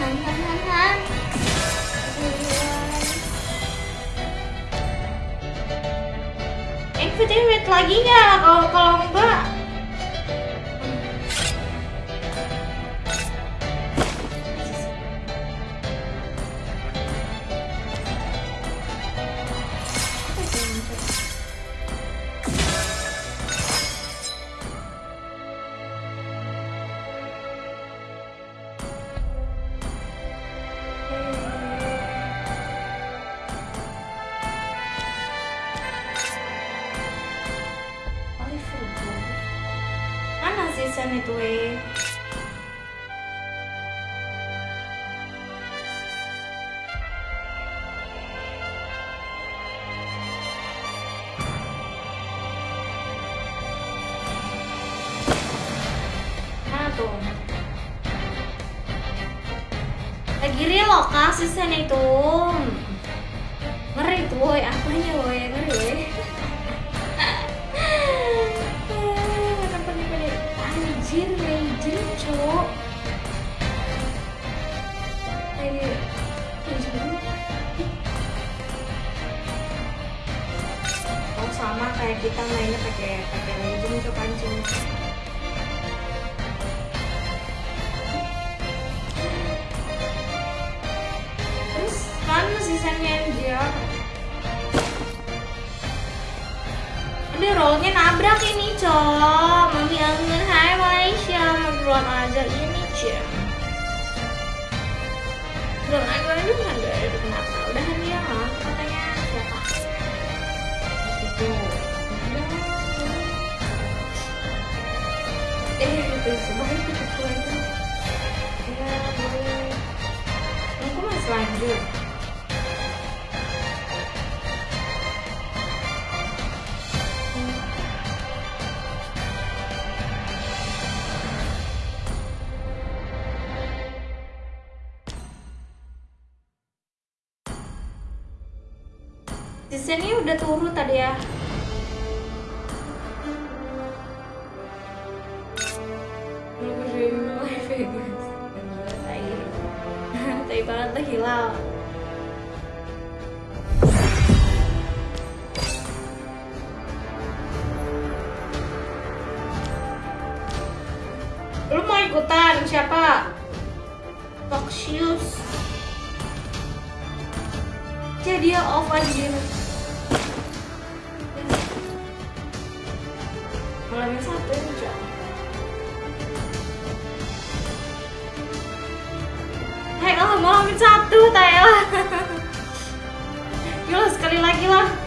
han han. Activate lagi nggak? Kalau kalau enggak Lagi real kah season itu? Ngeri tuh, woy. Apanya, woy? Ngeri, woy. Pada anjir legend banget. oh sama kayak kita mainnya pakai pakai legend cok anjing sisanya dia Udah rollnya nabrak ini cok. Mami angin hai Malaysia. Mau duluan aja ini cok. Duluan aja aduh aduh aduh kenapa. Udahan dia mah katanya siapa? Itu. Udah Eh itu sebalik itu itu. Ya boleh. Aku masih lanjut Lu mau ikutan siapa? Foxius. Jadi dia off. Malam yang satu Cok. Hai oh malam yang satu Taya. Yuk sekali lagi lah.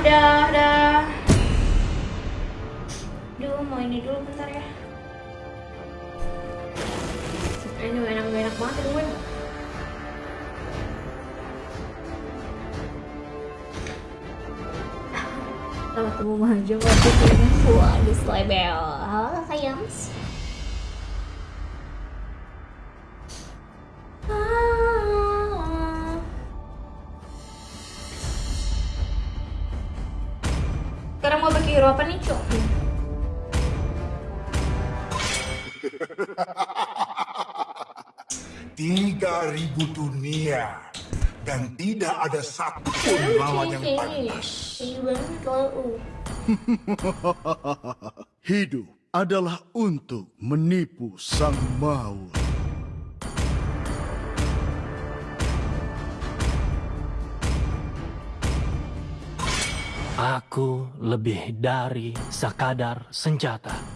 Dah, dah. Duh, mau ini dulu bentar ya. Ini enak enak banget gue. Kalau ketemu maju waktu wah di slebel. Halo sayang. 3000 dunia dan tidak ada satu pun lawan yang pantas. Hidup adalah untuk menipu sang maut. Aku lebih dari sekadar senjata.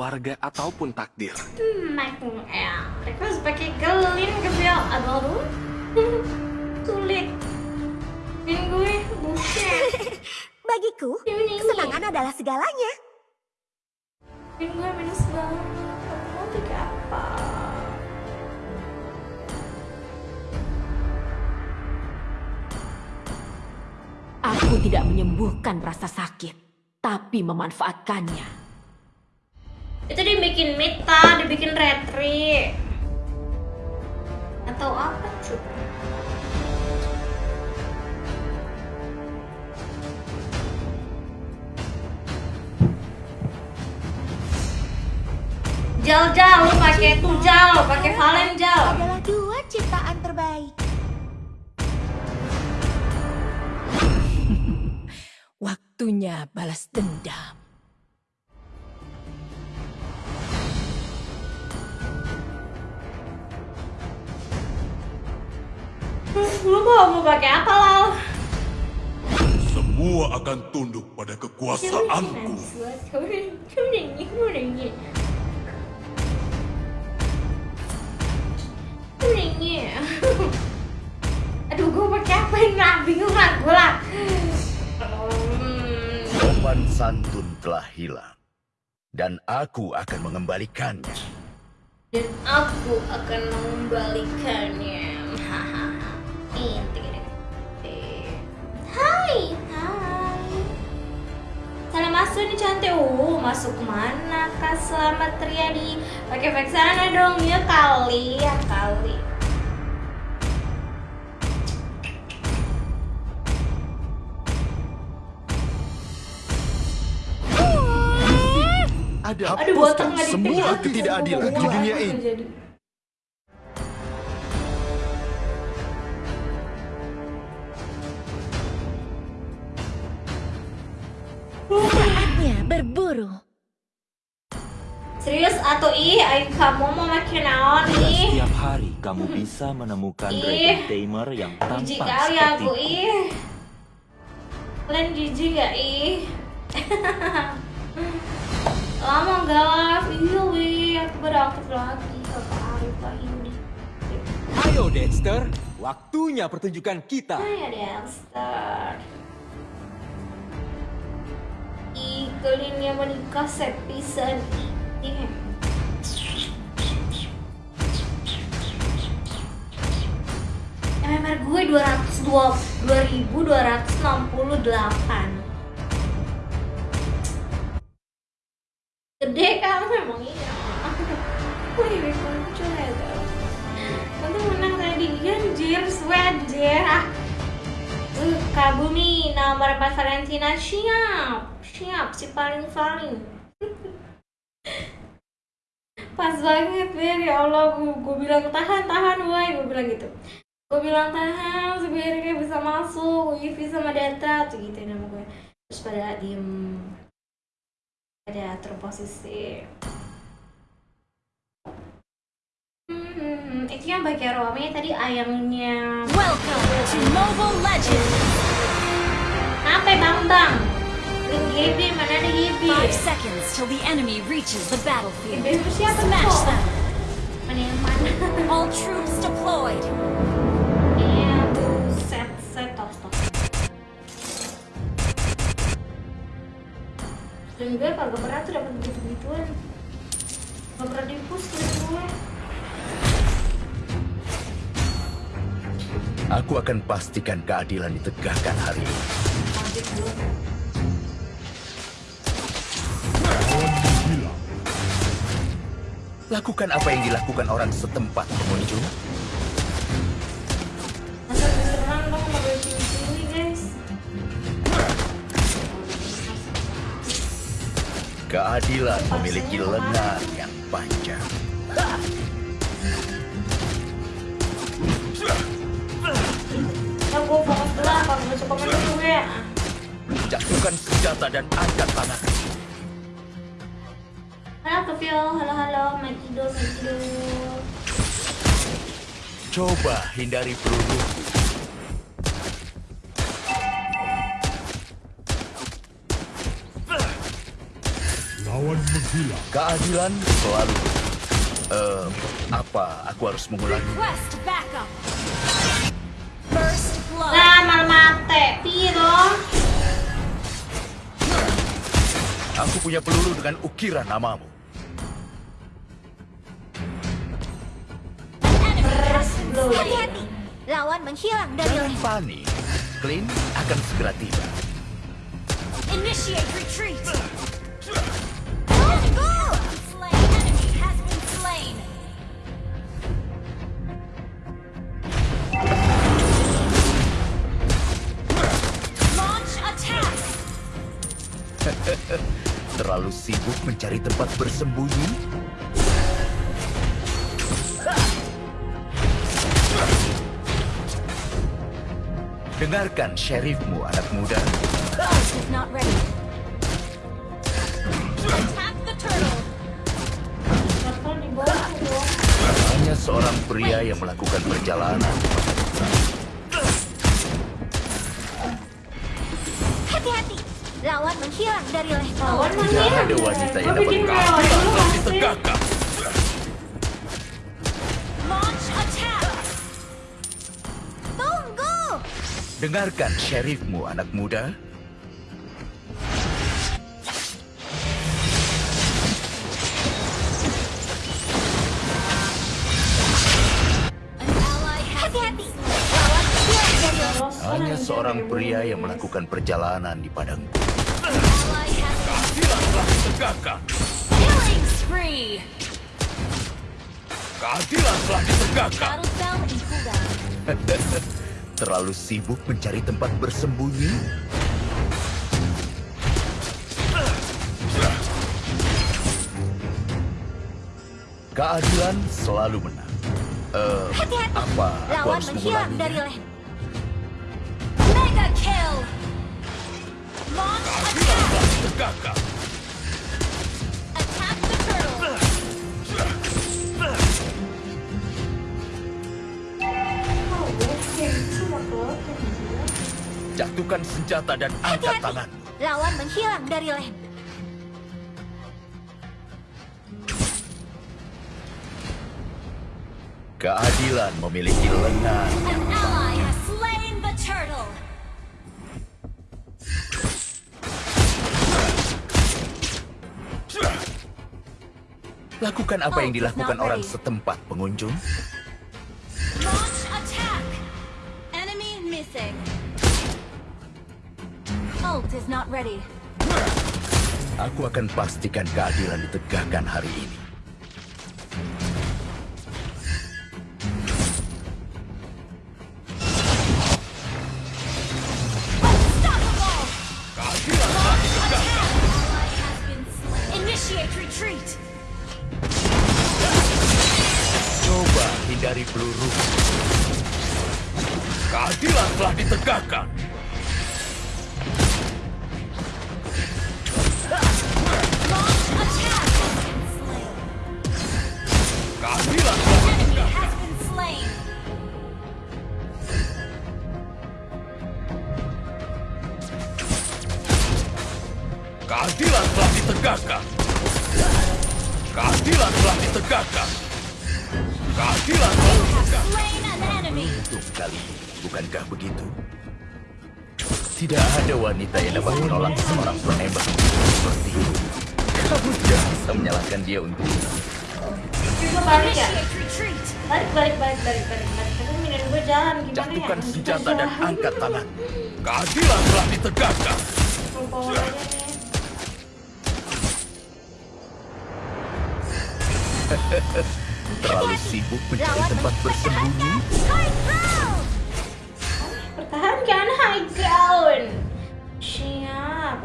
Keluarga ataupun takdir. Hmm, Michael ya. Mereka harus pakai gelin ke dia. Aduh, aduh. Sulit. Ini gue buset. Bagiku, Ini kesenangan adalah segalanya. Ini gue minus banget. Aku mau pakai apa? Aku tidak menyembuhkan rasa sakit, tapi memanfaatkannya. Itu dibikin Mita, dibikin Retri. Atau apa cuy? Jal jal, lu pakai tuh jal, pakai Valen jal. Adalah dua ciptaan terbaik. Waktunya balas dendam. Lu mau mau pakai apa Lal? Semua akan tunduk pada kekuasaanku. Aduh, gue pakai apa ini lah? Bingung lah gue lah. Hmm, Sopan santun telah hilang. Dan aku akan mengembalikannya. Dan aku akan mengembalikannya. Masuk nih cantik. Oh, masuk ke mana kak? Selamat Triadi. Pakai sana dong ya kali, ya kali. Ada Aduh, botak semua ketidakadilan di dunia ini. terjadi? Berburu. Serius atau ih, kamu mau makin naon ih? Setiap hari kamu bisa menemukan dragon tamer yang Jijik tampak kali seperti aku ih. Kalian jijik gak ih? Lama gak live, iya wih, aku beraktif lagi lah ini Ayo Dexter, waktunya pertunjukan kita. Hai Dexter Kalian menikah sepisan Ih. MMR gue 202 2268 Gede kan memang iya. Wih, muncul ya Untung menang tadi Anjir, sweater ah Uh, Kabumi nomor 4 Valentina siap Siap, si paling-paling Pas banget Ber, ya Allah gue, gue bilang tahan, tahan woy Gue bilang gitu. Gue bilang tahan, sebenarnya bisa masuk Wifi sama data, tuh gitu nama gue Terus pada diem. Pada atur posisi. Hmm, itu yang bagian rame tadi ayamnya. Welcome to Mobile Legends! Apa bang bang? GB mana ada GB? Five seconds till the enemy reaches the battlefield. Smash them! All troops deployed! Iya, buset, set, tos, tos. Dan gue kagak pernah tuh dapet begitu-gituan. Gak pernah dipus gue. Aku akan pastikan keadilan ditegakkan hari ini. Lakukan apa yang dilakukan orang setempat, pengunjung. Keadilan memiliki lengan yang panjang. Jatuhkan senjata dan angkat tangan. Halo Kevio, halo halo, Makido, Makido. Coba hindari peluru. Lawan menghilang. Keadilan selalu. Eh, apa aku harus mengulangi? Request backup. First blood. Lah malah mate. Dong? Aku punya peluru dengan ukiran namamu. Menghilang dari Jangan leher. panik. Clint akan segera tiba. Initiate retreat. Terlalu sibuk mencari tempat bersembunyi? Dengarkan sheriffmu, anak muda. Not ready. Attack the turtle. Hanya seorang pria yang melakukan perjalanan. Hati-hati. Lawan menghilang dari leher. Lawan Tidak ada wanita yang dapat masih. ditegakkan. Dengarkan sheriffmu, anak muda. Hanya orang seorang pria yang melakukan perjalanan di padang ally has Keadilanlah ditegakkan. killing spree. Keadilan telah ditegakkan. Terlalu sibuk mencari tempat bersembunyi? Keadilan selalu menang. Eh, Hati-hati. apa aku Lawan harus menghilang dari mengulanginya? leher. Mega kill. Launch Keadilan attack. telah Jatuhkan senjata dan angkat tangan. Lawan menghilang dari leher. Keadilan memiliki lengan. Turtle. Lakukan apa yang Oh, dilakukan not orang setempat, pengunjung. Aku akan pastikan keadilan ditegakkan hari ini.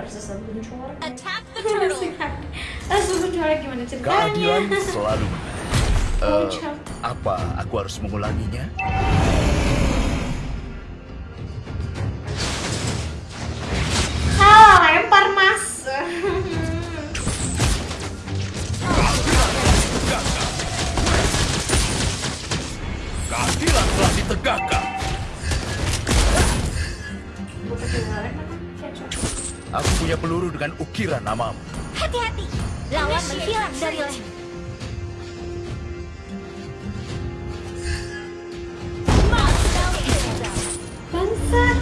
Attack the turtle. Langsung gimana ceritanya? Keadilan selalu menang. Eh, Bocah. apa aku harus mengulanginya? Dengan ukiran namamu. Hati-hati. Lawan menghilang dari. Bangsat.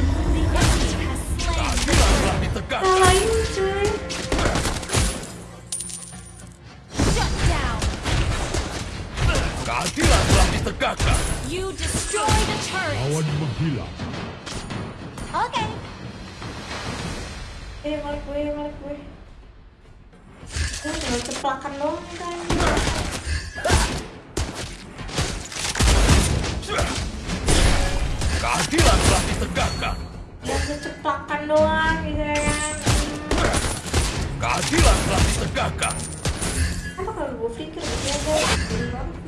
Cuy. Keadilan telah ditegakkan. You destroy the turret. Lawan menghilang. Oke. Eh, balik gue, balik gue. Gue ceplakan doang kan. Keadilan telah ditegakkan. Udah seceplakan doang gitu ya kan. Keadilan telah ditegakkan. Apa kalau gue pikir gitu ya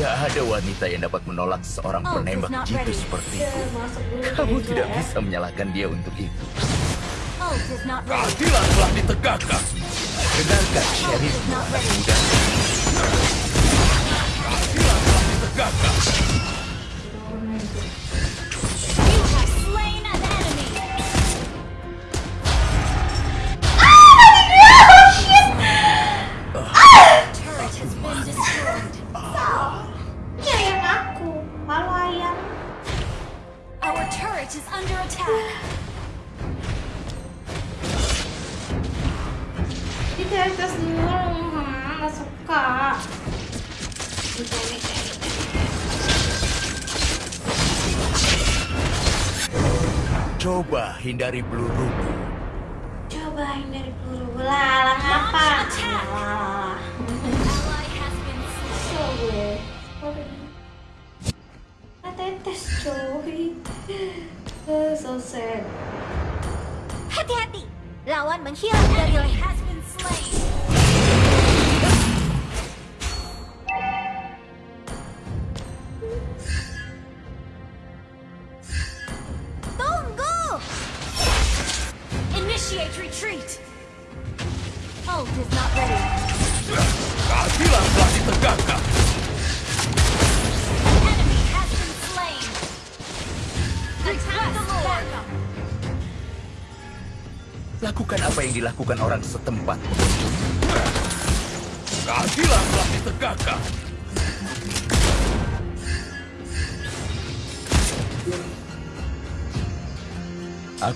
Tidak ada wanita yang dapat menolak seorang Oh, penembak not jitu seperti itu. Kamu tidak bisa menyalahkan dia untuk itu. Ready. Keadilan telah ditegakkan. Dengarkan, Sheriff. ready. Muda. Keadilan telah ditegakkan.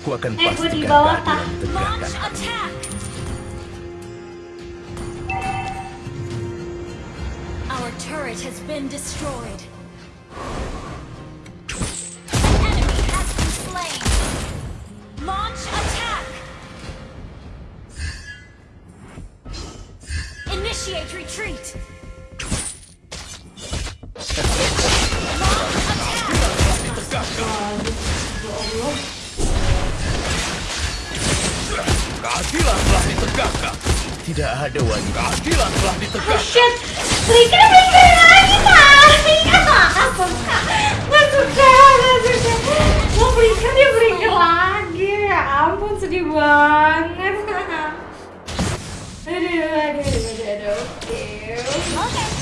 Aku akan pastikan keadilan Tak. tegakkan. Launch attack. Our turret has been destroyed. An enemy has been slain. Launch attack. Initiate retreat. Tidak ada wanita. Keadilan telah Oh ditegakkan. shit, berikan berikan lagi kali. Gak suka, gak suka, gak suka. Mau berikan dia berikan lagi. Ya ampun sedih banget. Aduh, aduh, aduh, aduh. Oke.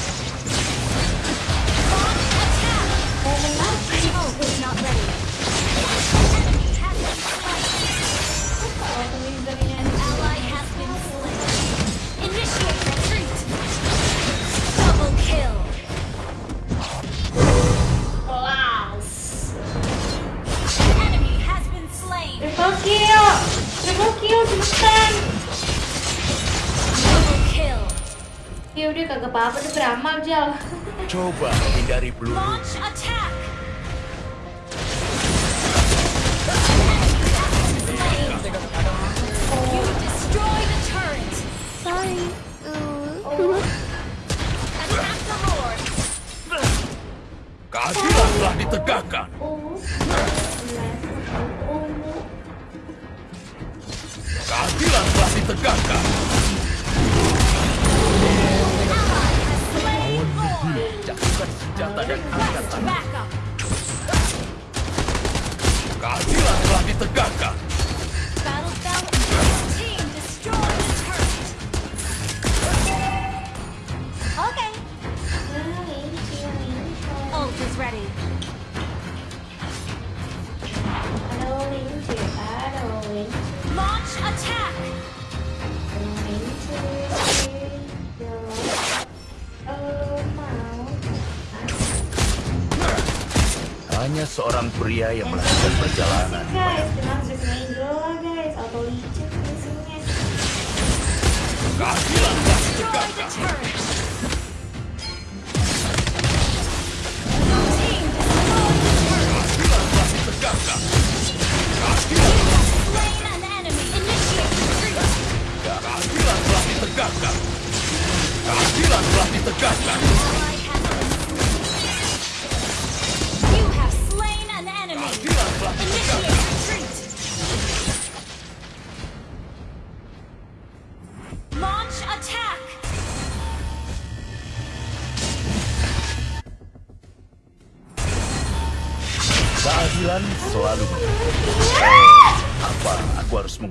Apa-apa tuh beramal jal. Coba hindari peluru. Launch attack. You destroy the turret. Sorry. Seorang pria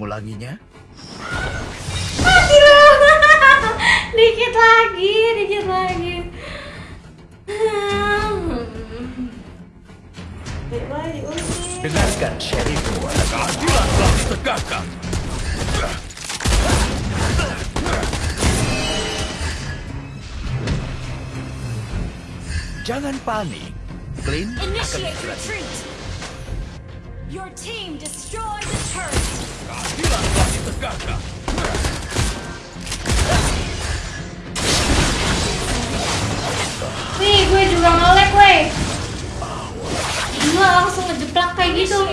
mengulanginya? Mati loh Dikit lagi, dikit lagi Dengarkan Sheriffmu. Keadilan telah ditegakkan. Jangan panik. Clint akan segera. Your team destroyed the turret. Wih, gue juga nge-lag, weh Gila, langsung ngejeplak kayak gitu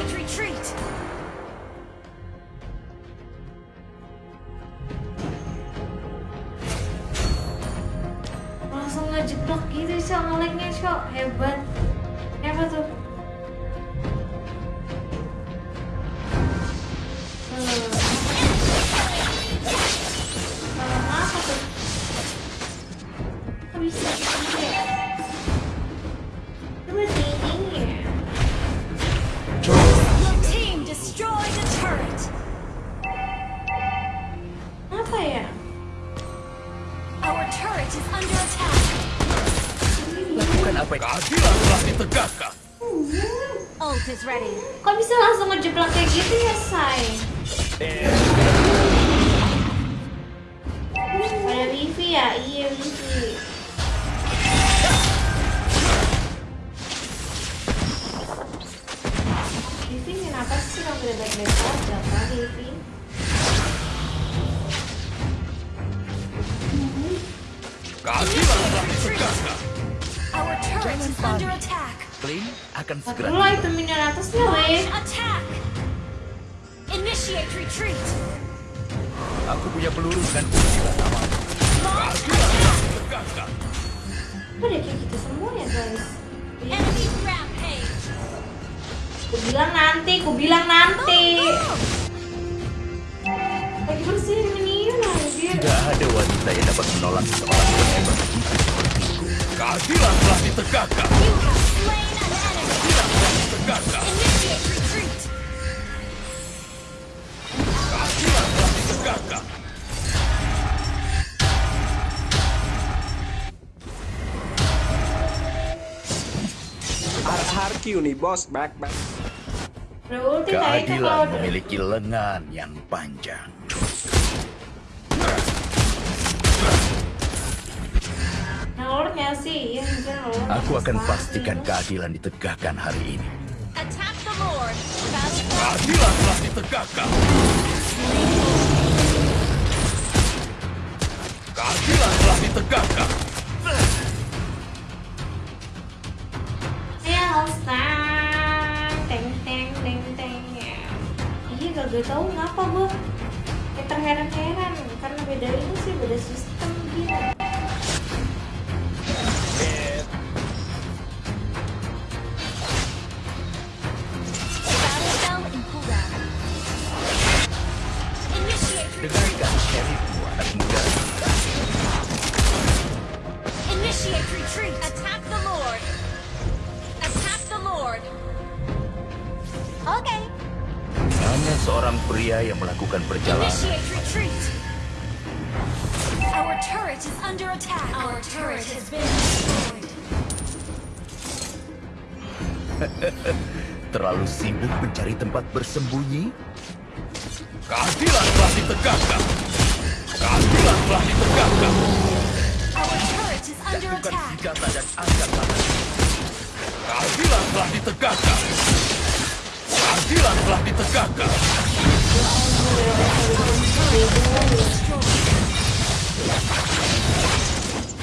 bisa langsung ngejeplak kayak gitu ya, Say? Ada wifi ya? Iya, wifi. Wifi kenapa sih kamu udah baik-baik aja, wifi? Telah ditegakkan. Our turret is under attack. Clint akan segera Dulu itu minion atasnya, weh. Initiate retreat. Aku punya peluru. Launch attack. Tegakkan. Kok udah kayak gitu semua ya, guys? Enemy rampage. Ku bilang nanti, ku bilang nanti. Lagi bersihin minion anjir. Tidak ada wanita yang dapat menolak seorang penembak itu sepertiku. Keadilan telah ditegakkan. You have slain Har-har nih bos, back back. Keadilan memiliki lengan yang panjang. Aku akan pastikan keadilan ditegakkan hari ini. Keadilan telah ditegakkan. Keadilan telah ditegakkan. Ya, Alstan. Teng teng teng teng ya. Iya gak gue tau ngapa gue kayak terheran-heran karena beda ini sih beda sistem tempat bersembunyi? Keadilan telah ditegakkan. Keadilan telah ditegakkan. Attack. senjata dan angkat tangan. Keadilan telah ditegakkan. Keadilan telah ditegakkan.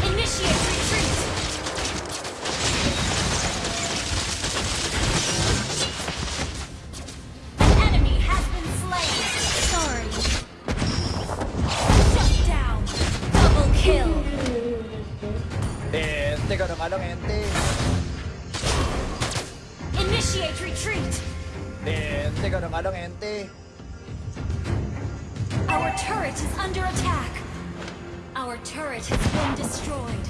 Initiate Kadang-kadang ente. Initiate retreat. Ente kadang-kadang ente. Our turret is under attack. Our turret has been destroyed.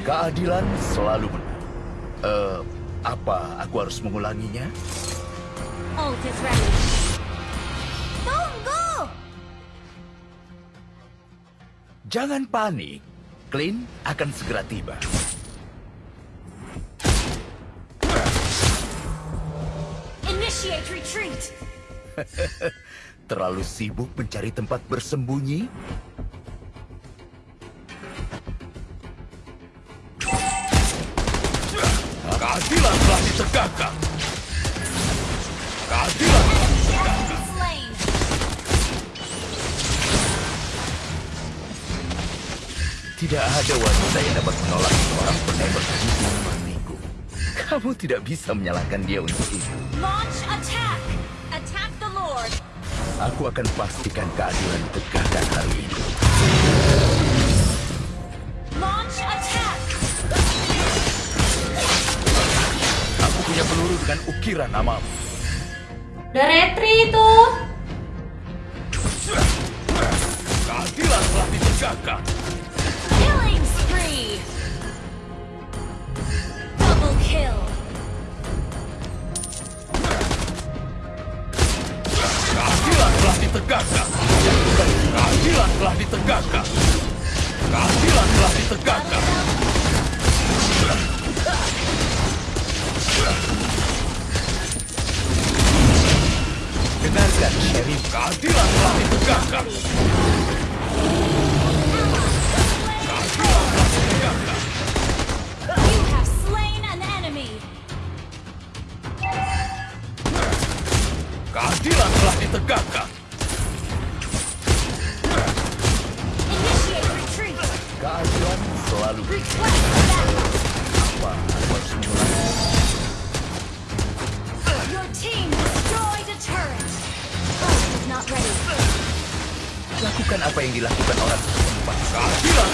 Keadilan selalu menang. Eh, apa aku harus mengulanginya? Ult is ready. Tunggu! Jangan panik. Clint akan segera tiba. Initiate retreat. Terlalu sibuk mencari tempat bersembunyi? Keadilan telah ditegakkan. Tidak ada wanita yang dapat menolak seorang penembak hidup sepertiku. Kamu tidak bisa menyalahkan dia untuk itu. Launch attack. Attack the Lord. Aku akan pastikan keadilan ditegakkan hari ini. Launch attack. Aku punya peluru dengan ukiran namamu. Udah retri itu. Keadilan telah ditegakkan. Ditegakkan. Keadilan telah ditegakkan. Keadilan telah ditegakkan. Dengarkan, Sheriff. Keadilan telah ditegakkan. Keadilan telah ditegakkan. You have slain an enemy. Keadilan telah ditegakkan. Selalu apa. Your team destroyed a turret. Is not ready. Lakukan apa yang dilakukan orang. Keadilan